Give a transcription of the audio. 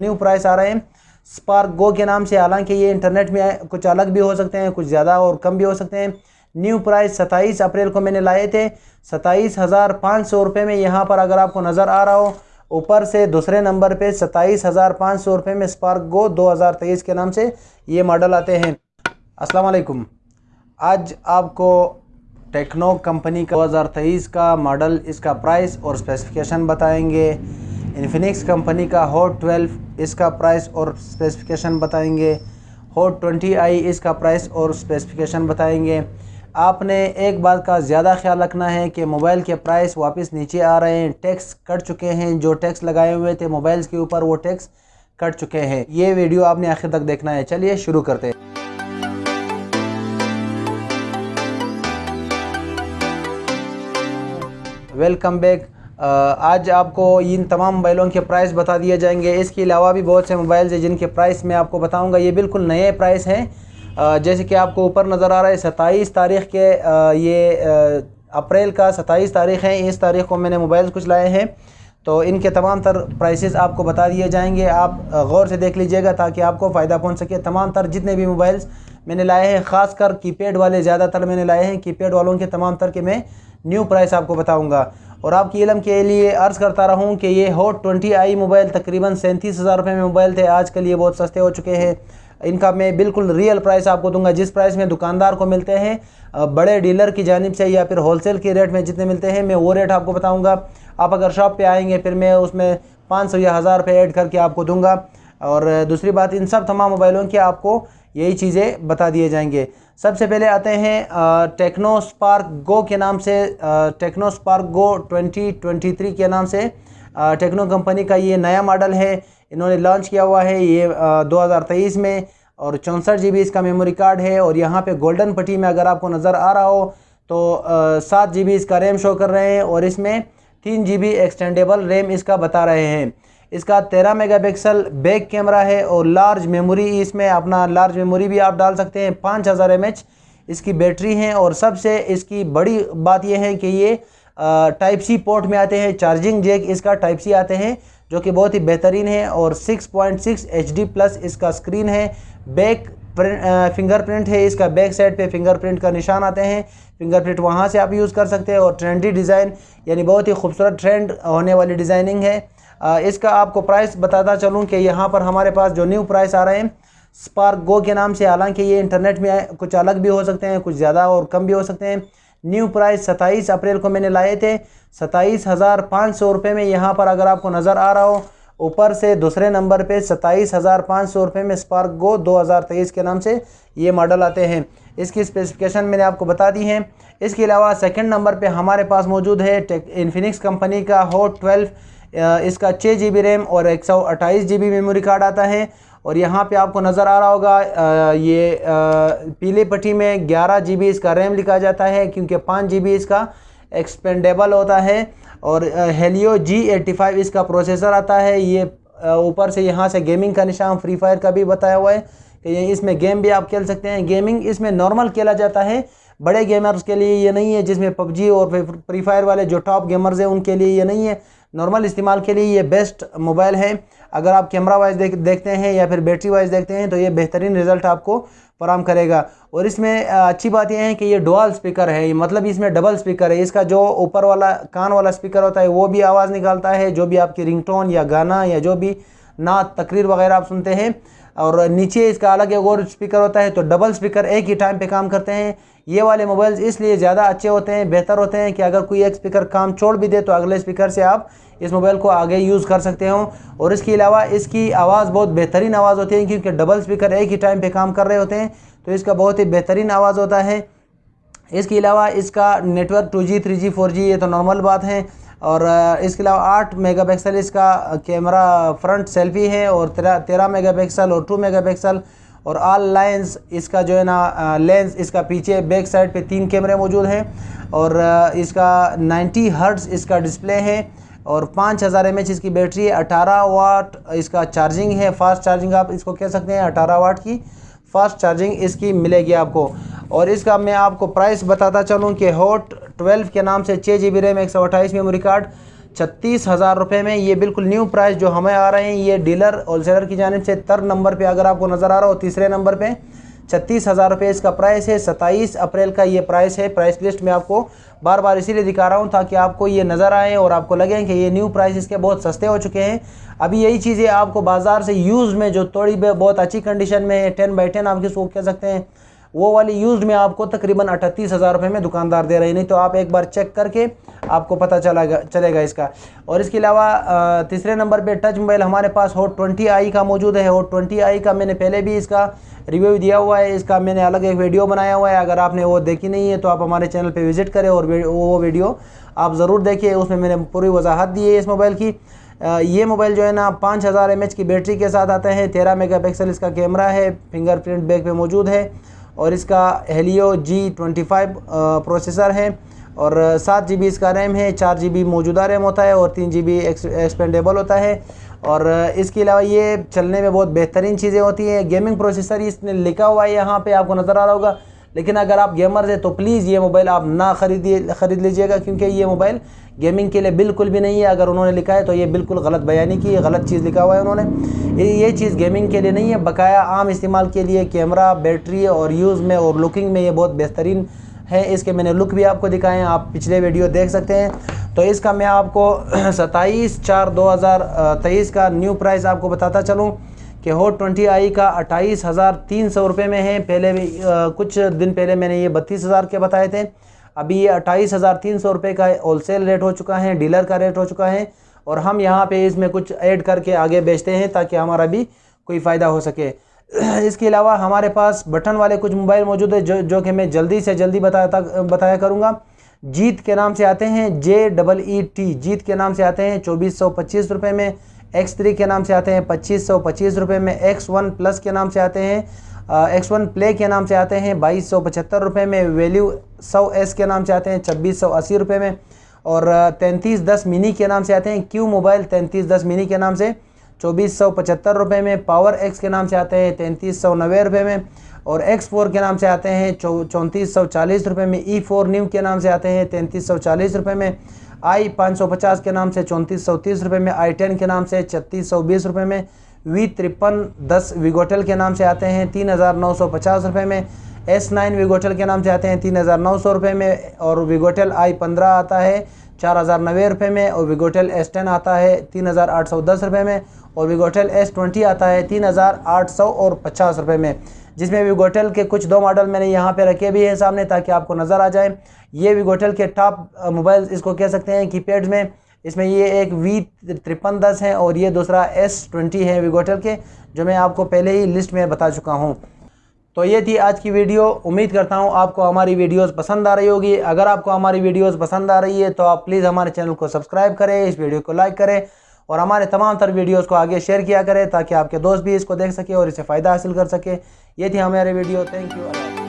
New price آ رہے ہیں spark گو کے نام سے، حالانکہ یہ انٹرنیٹ میں کچھ الگ بھی ہو سکتے ہیں، کچھ زیادہ اور کم بھی ہو سکتے ہیں۔ نیو پرائس ستائیس اپریل کو میں نے لائے تھے۔ ستائیس ہزار پانچ سو روپے میں یہاں پر اگر آپ کو نظر آ رہا ہو، اوپر سے دوسرے نمبر پہ ستائیس ہزار پانچ سو روپے میں سپارک گو دو ہزار تیئیس کے نام سے یہ ماڈل آتے ہیں۔ السلام علیکم۔ آج آپ کو ٹیکنو کمپنی کا دو ہزار تیئیس کا ماڈل، اس کا پرائس اور اسپیسیفکیشن بتائیں گے۔ انفینکس کمپنی کا ہوٹ ٹویلو اس کا پرائس اور اسپیسیفکیشن بتائیں گے۔ ہوٹ ٹونٹی آئی اس کا پرائس اور اسپیسیفکیشن بتائیں گے۔ آپ نے ایک بات کا زیادہ خیال رکھنا ہے کہ موبائل کے پرائس واپس نیچے آ رہے ہیں۔ ٹیکس کٹ چکے ہیں۔ جو ٹیکس لگائے ہوئے تھے موبائلز کے اوپر وہ ٹیکس کٹ چکے ہیں۔ یہ ویڈیو آپ نے آخر تک دیکھنا ہے۔ چلیے شروع کرتے ہیں۔ ویلکم بیک آج آپ کو ان تمام موبائلوں کے پرائس بتا دیے جائیں گے۔ اس کے علاوہ بھی بہت سے موبائلز ہیں جن کے پرائس میں آپ کو بتاؤں گا۔ یہ بالکل نئے پرائس ہیں۔ جیسے کہ آپ کو اوپر نظر آ رہا ہے، ستائیس تاریخ کے یہ اپریل کا ستائیس تاریخ ہے اس تاریخ کو میں نے موبائل کچھ لائے ہیں۔ تو ان کے تمام تر پرائسز آپ کو بتا دیے جائیں گے۔ آپ غور سے دیکھ لیجیے گا تاکہ آپ کو فائدہ پہنچ سکے۔ تمام تر جتنے بھی موبائلز میں نے لائے ہیں، خاص کر کی پیڈ والے زیادہ تر میں نے لائے ہیں۔ کی پیڈ والوں کے تمام تر کے میں نیو پرائس آپ کو بتاؤں گا۔ اور آپ کی علم کے لیے عرض کرتا رہوں کہ یہ ہوٹ ٹونٹی آئی موبائل تقریباً سینتیس ہزار روپے میں موبائل تھے۔ آج کل یہ بہت سستے ہو چکے ہیں۔ ان کا میں بالکل ریئل پرائس آپ کو دوں گا۔ جس پرائس میں دکاندار کو ملتے ہیں بڑے ڈیلر کی جانب سے یا پھر ہول سیل کے ریٹ میں جتنے ملتے ہیں، میں وہ ریٹ آپ کو بتاؤں گا۔ آپ اگر شاپ پہ آئیں گے، پھر میں اس میں پانچ سو یا ہزار روپے ایڈ کر کے آپ کو دوں گا۔ اور دوسری بات، ان سب تمام موبائلوں کی آپ کو یہی چیزیں بتا دیے جائیں گے۔ سب سے پہلے آتے ہیں ٹیکنو سپارک گو کے نام سے Tecno Spark Go twenty twenty three کے نام سے ٹیکنو کمپنی کا یہ نیا ماڈل ہے۔ انہوں نے لانچ کیا ہوا ہے یہ دو ہزار تیئیس میں اور چونسٹھ جی بی اس کا میموری کارڈ ہے اور یہاں پہ گولڈن پٹی میں اگر آپ کو نظر آ رہا ہو تو سات جی بی اس کا ریم شو کر رہے ہیں اور اس میں تین جی بی ایکسٹینڈیبل ریم اس کا بتا رہے ہیں۔ اس کا تیرہ میگا پکسل بیک کیمرہ ہے اور لارج میموری اس میں اپنا لارج میموری بھی آپ ڈال سکتے ہیں، پانچ ہزار ایم ایچ اس کی بیٹری ہیں اور سب سے اس کی بڑی بات یہ ہے کہ یہ ٹائپ سی پورٹ میں آتے ہیں چارجنگ جیک اس کا ٹائپ سی آتے ہیں، جو کہ بہت ہی بہترین ہے اور six point six H D plus اس کا اسکرین ہے۔ بیک فنگر پرنٹ ہے، اس کا بیک سائڈ پہ فنگر پرنٹ کا نشان آتے ہیں۔ فنگر پرنٹ وہاں سے آپ یوز کر سکتے ہیں اور ٹرینڈی ڈیزائن یعنی بہت ہی خوبصورت ٹرینڈ ہونے والی ڈیزائننگ ہے۔ اس کا آپ کو پرائس بتاتا چلوں کہ یہاں پر ہمارے پاس جو نیو پرائس آ رہے ہیں سپارک گو کے نام سے، حالانکہ یہ انٹرنیٹ میں کچھ الگ بھی ہو سکتے ہیں، کچھ زیادہ اور کم بھی ہو سکتے ہیں۔ نیو پرائس ستائیس اپریل کو میں نے لائے تھے، ستائیس ہزار پانچ سو روپے میں یہاں پر اگر آپ کو نظر آ رہا ہو، اوپر سے دوسرے نمبر پہ ستائیس ہزار پانچ سو روپے میں سپارک گو دو ہزار تیئیس کے نام سے یہ ماڈل آتے ہیں۔ اس کی اسپیسیفکیشن میں نے آپ کو بتا دی ہیں۔ اس کے علاوہ سیکنڈ نمبر پہ ہمارے پاس موجود ہے انفینکس کمپنی کا ہوٹ ٹویلو اس کا چھ جی بی ریم اور ایک سو اٹھائیس جی بی میموری کارڈ آتا ہے اور یہاں پہ آپ کو نظر آ رہا ہوگا یہ پیلے پٹی میں گیارہ جی بی اس کا ریم لکھا جاتا ہے کیونکہ پانچ جی بی اس کا ایکسپینڈیبل ہوتا ہے اور ہیلیو جی ایٹی فائیو اس کا پروسیسر آتا ہے۔ یہ اوپر سے یہاں سے گیمنگ کا نشان فری فائر کا بھی بتایا ہوا ہے کہ اس میں گیم بھی آپ کھیل سکتے ہیں۔ گیمنگ اس میں نارمل کھیلا جاتا ہے۔ بڑے گیمرز کے لیے یہ نہیں ہے، جس میں پب جی اور فری فائر والے جو ٹاپ گیمرز ہیں، ان کے لیے یہ نہیں ہے۔ نارمل استعمال کے لیے یہ بیسٹ موبائل ہے۔ اگر آپ کیمرہ وائز دیکھتے ہیں یا پھر بیٹری وائز دیکھتے ہیں تو یہ بہترین رزلٹ آپ کو فراہم کرے گا۔ اور اس میں اچھی بات یہ ہے کہ یہ ڈوال سپیکر ہے۔ مطلب اس میں ڈبل سپیکر ہے۔ اس کا جو اوپر والا کان والا سپیکر ہوتا ہے وہ بھی آواز نکالتا ہے۔ جو بھی آپ کی رنگ ٹون یا گانا یا جو بھی نعت تقریر وغیرہ آپ سنتے ہیں اور نیچے اس کا الگ ایک اور سپیکر ہوتا ہے تو ڈبل سپیکر ایک ہی ٹائم پہ کام کرتے ہیں۔ یہ والے موبائلز اس لیے زیادہ اچھے ہوتے ہیں، بہتر ہوتے ہیں کہ اگر کوئی ایک سپیکر کام چھوڑ بھی دے تو اگلے سپیکر سے آپ اس موبائل کو آگے یوز کر سکتے ہوں۔ اور اس کے علاوہ اس کی آواز بہت بہترین آواز ہوتی ہے کیونکہ ڈبل سپیکر ایک ہی ٹائم پہ کام کر رہے ہوتے ہیں۔ تو اس کا بہت ہی بہترین آواز ہوتا ہے۔ اس کے علاوہ اس کا network two G three G four G یہ تو نارمل بات ہے۔ اور اس کے علاوہ آٹھ میگا پکسل اس کا کیمرہ فرنٹ سیلفی ہے اور تیرہ میگا پکسل اور ٹو میگا پکسل اور آل لائنز اس کا جو ہے نا لینز اس کا پیچھے بیک سائڈ پہ تین کیمرے موجود ہیں اور اس کا نائنٹی ہرٹز اس کا ڈسپلے ہے اور پانچ ہزار ایم ایچ اس کی بیٹری ہے، اٹھارہ واٹ اس کا چارجنگ ہے، فاسٹ چارجنگ آپ اس کو کہہ سکتے ہیں، اٹھارہ واٹ کی فاسٹ چارجنگ اس کی ملے گی آپ کو اور اس کا میں آپ کو پرائس بتاتا چلوں کہ ہوٹ ٹویلو کے نام سے چھ جی بی ریم ایک سو اٹھائیس میموری کارڈ، چھتیس ہزار روپے میں یہ بالکل نیو پرائز جو ہمیں آ رہے ہیں، یہ ڈیلر، ہول سیلر کی جانب سے تر نمبر پہ اگر آپ کو نظر آ رہا ہو، تیسرے نمبر پہ چھتیس ہزار روپے اس کا پرائس ہے، ستائیس اپریل کا یہ پرائس ہے۔ پرائس لسٹ میں آپ کو بار بار اسی لیے دکھا رہا ہوں تاکہ آپ کو یہ نظر آئیں اور آپ کو لگیں کہ یہ نیو پرائس اس کے بہت سستے ہو چکے ہیں۔ ابھی یہی چیزیں آپ کو بازار سے یوز میں جو تھوڑی بہت اچھی کنڈیشن میں ہے ٹین بائی ٹین آپ کس کو کہہ سکتے ہیں۔ وہ والی یوزڈ میں آپ کو تقریباً اٹھتیس ہزار روپے میں دکاندار دے رہے نہیں تو آپ ایک بار چیک کر کے آپ کو پتہ چلا گا چلے گا اس کا۔ اور اس کے علاوہ تیسرے نمبر پہ ٹچ موبائل ہمارے پاس ہوٹ ٹونٹی آئی کا موجود ہے۔ ہوٹ ٹونٹی آئی کا میں نے پہلے بھی اس کا ریویو دیا ہوا ہے۔ اس کا میں نے الگ ایک ویڈیو بنایا ہوا ہے۔ اگر آپ نے وہ دیکھی نہیں ہے تو آپ ہمارے چینل پہ وزٹ کریں اور وہ ویڈیو آپ ضرور دیکھیں۔ اس میں میں نے پوری وضاحت دی ہے اس موبائل کی۔ یہ موبائل جو ہے نا پانچ ہزار ایم ایچ کی بیٹری کے ساتھ آتے ہیں تیرہ میگا پکسل اس کا کیمرہ ہے۔ فنگر پرنٹ بیک پہ موجود ہے۔ اور اس کا Helio G twenty five processor ہے اور سات جی بی اس کا ریم ہے، چار جی بی موجودہ ریم ہوتا ہے اور تین جی بی ایکسپینڈیبل ہوتا ہے اور اس کے علاوہ یہ چلنے میں بہت بہترین چیزیں ہوتی ہیں گیمنگ پروسیسر اس نے لکھا ہوا ہے یہاں پہ، آپ کو نظر آ رہا ہوگا۔ لیکن اگر آپ گیمرز ہیں تو پلیز یہ موبائل آپ نہ خریدیے خرید لیجیے گا، کیونکہ یہ موبائل گیمنگ کے لیے بالکل بھی نہیں ہے۔ اگر انہوں نے لکھا ہے تو یہ بالکل غلط بیانی کی غلط چیز لکھا ہوا ہے انہوں نے۔ یہ چیز گیمنگ کے لیے نہیں ہے، بقایا عام استعمال کے لیے کیمرہ، بیٹری اور یوز میں اور لکنگ میں یہ بہت بہترین ہے۔ اس کے میں نے لک بھی آپ کو دکھائے ہیں، آپ پچھلے ویڈیو دیکھ سکتے ہیں۔ تو اس کا میں آپ کو ستائیس چار دو ہزار تیئیس کا نیو پرائز آپ کو بتاتا چلوں۔ کہ ہوٹ ٹونٹی آئی کا اٹھائیس ہزار تین سو روپے میں ہے۔ پہلے بھی کچھ دن پہلے میں نے یہ بتیس ہزار کے بتائے تھے۔ ابھی یہ اٹھائیس ہزار تین سو روپے کا ہول سیل ریٹ ہو چکا ہے، ڈیلر کا ریٹ ہو چکا ہے۔ اور ہم یہاں پہ اس میں کچھ ایڈ کر کے آگے بیچتے ہیں تاکہ ہمارا بھی کوئی فائدہ ہو سکے۔ اس کے علاوہ ہمارے پاس بٹن والے کچھ موبائل موجود ہیں جو جو کہ میں جلدی سے جلدی بتایا بتایا کروں گا۔ جیت کے نام سے آتے ہیں جے ڈبل ای ٹی۔ جیت کے نام سے آتے ہیں چوبیس سو پچیس روپے میں۔ ایکس تھری کے نام سے آتے ہیں، پچیس سو، پچیس روپے میں ایکس ون پلس کے نام سے آتے ہیں ایکس ون پلے کے نام سے آتے ہیں، بائیس سو، پچہتر روپے میں ویلیو سو ایس کے نام سے آتے ہیں، چھبیس سو، اسی روپے میں، اور تینتیس دس منی کے نام سے آتے ہیں کیو موبائل تینتیس دس منی کے نام سے، چوبیس سو، پچہتر روپے میں پاور ایکس کے نام سے آتے ہیں، تینتیس سو، نوے روپے میں، اور ایکس فور کے نام سے آتے ہیں چونتیس سو، چالیس روپے میں ای فور نیو کے نام سے آتے ہیں، تینتیس سو، چالیس روپے میں آئی پانچ سو پچاس کے نام سے، چونتیس سو تیس روپے میں، آئی ٹین کے نام سے، چھتیس سو بیس روپے میں، وی ترپن دس ویگوٹل کے نام سے آتے ہیں، تین ہزار نو سو پچاس روپے میں، ایس نائن ویگوٹل کے نام سے آتے ہیں، تین ہزار نو سو روپے میں، اور ویگوٹل آئی پندرہ آتا ہے، چار ہزار نوے روپے میں، اور ویگوٹل ایس ٹین آتا ہے، تین ہزار آٹھ سو دس روپے میں، اور ویگوٹل ایس ٹوینٹی آتا ہے، تین ہزار آٹھ سو اور پچاس روپے میں۔ جس میں ویگوٹل کے کچھ دو ماڈل میں نے یہاں پہ رکھے بھی ہیں سامنے تاکہ آپ کو نظر آ جائے یہ ویگوٹل کے ٹاپ موبائل اس کو کہہ سکتے ہیں کی پیڈ میں۔ اس میں یہ ایک وی ترپن دس ہے اور یہ دوسرا ایس ٹوینٹی ہے ویگوٹل کے، جو میں آپ کو پہلے ہی لسٹ میں بتا چکا ہوں۔ تو یہ تھی آج کی ویڈیو۔ امید کرتا ہوں آپ کو ہماری ویڈیوز پسند آ رہی ہوگی۔ اگر آپ کو ہماری ویڈیوز پسند آ رہی ہے تو آپ پلیز ہمارے چینل کو سبسکرائب کریں، اس ویڈیو کو لائک کریں۔ اور ہمارے تمام تر ویڈیوز کو آگے شیئر کیا کریں تاکہ آپ کے دوست بھی اس کو دیکھ سکے اور اسے فائدہ حاصل کر سکے۔ یہ تھی ہمارے ویڈیو۔ Thank you Allah